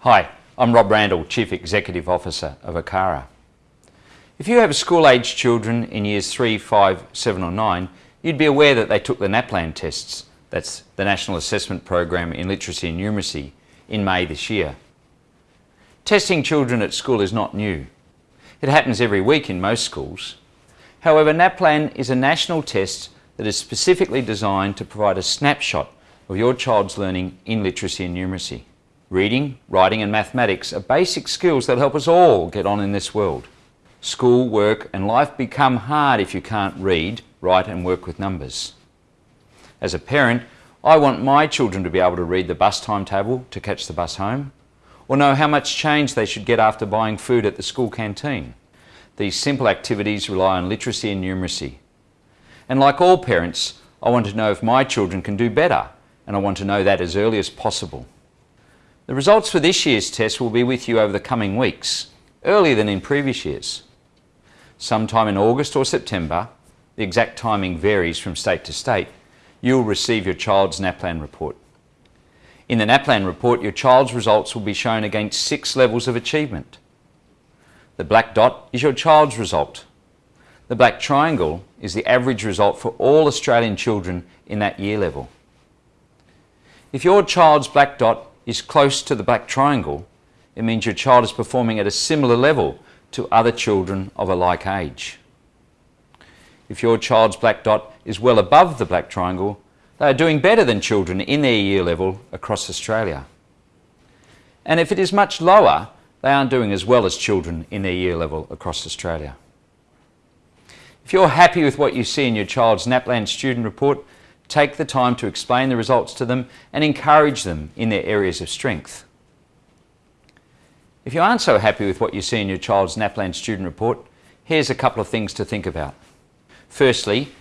Hi, I'm Rob Randall, Chief Executive Officer of ACARA. If you have school-aged children in years 3, 5, 7 or 9, you'd be aware that they took the NAPLAN tests, that's the National Assessment Program in Literacy and Numeracy, in May this year. Testing children at school is not new. It happens every week in most schools. However, NAPLAN is a national test that is specifically designed to provide a snapshot of your child's learning in literacy and numeracy. Reading, writing and mathematics are basic skills that help us all get on in this world. School, work and life become hard if you can't read, write and work with numbers. As a parent, I want my children to be able to read the bus timetable to catch the bus home, or know how much change they should get after buying food at the school canteen. These simple activities rely on literacy and numeracy. And like all parents, I want to know if my children can do better, and I want to know that as early as possible. The results for this year's test will be with you over the coming weeks, earlier than in previous years. Sometime in August or September, the exact timing varies from state to state, you will receive your child's NAPLAN report. In the NAPLAN report, your child's results will be shown against six levels of achievement. The black dot is your child's result. The black triangle is the average result for all Australian children in that year level. If your child's black dot is close to the black triangle, it means your child is performing at a similar level to other children of a like age. If your child's black dot is well above the black triangle, they are doing better than children in their year level across Australia. And if it is much lower, they aren't doing as well as children in their year level across Australia. If you're happy with what you see in your child's NAPLAN student report, Take the time to explain the results to them and encourage them in their areas of strength. If you aren't so happy with what you see in your child's NAPLAN student report, here's a couple of things to think about. Firstly,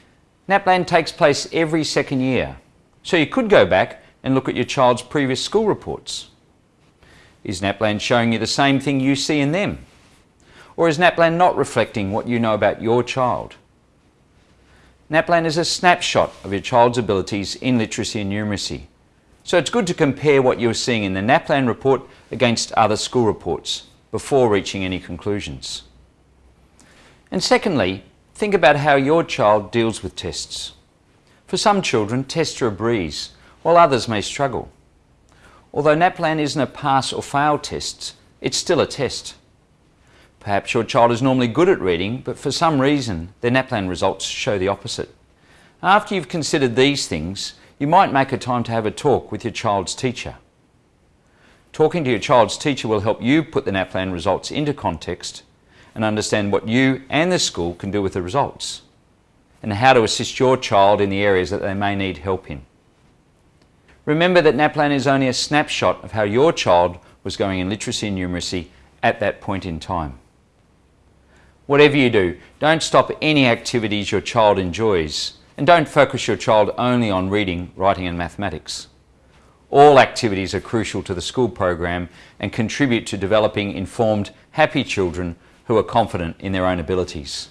NAPLAN takes place every second year, so you could go back and look at your child's previous school reports. Is NAPLAN showing you the same thing you see in them? Or is NAPLAN not reflecting what you know about your child? NAPLAN is a snapshot of your child's abilities in literacy and numeracy. So it's good to compare what you're seeing in the NAPLAN report against other school reports before reaching any conclusions. And secondly, think about how your child deals with tests. For some children, tests are a breeze, while others may struggle. Although NAPLAN isn't a pass or fail test, it's still a test. Perhaps your child is normally good at reading, but for some reason their NAPLAN results show the opposite. After you've considered these things, you might make a time to have a talk with your child's teacher. Talking to your child's teacher will help you put the NAPLAN results into context and understand what you and the school can do with the results and how to assist your child in the areas that they may need help in. Remember that NAPLAN is only a snapshot of how your child was going in literacy and numeracy at that point in time. Whatever you do, don't stop any activities your child enjoys and don't focus your child only on reading, writing and mathematics. All activities are crucial to the school program and contribute to developing informed, happy children who are confident in their own abilities.